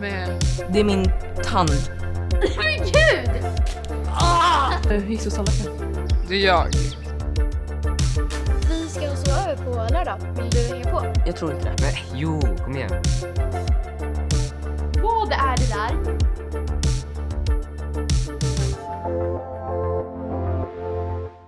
Det är min tand. Men gud! Hur gick Susanna? Det är jag. Vi ska alltså sova över på lördag. Vill du hänga på? Jag tror inte det. Nej, jo, kom igen. Vad är det där?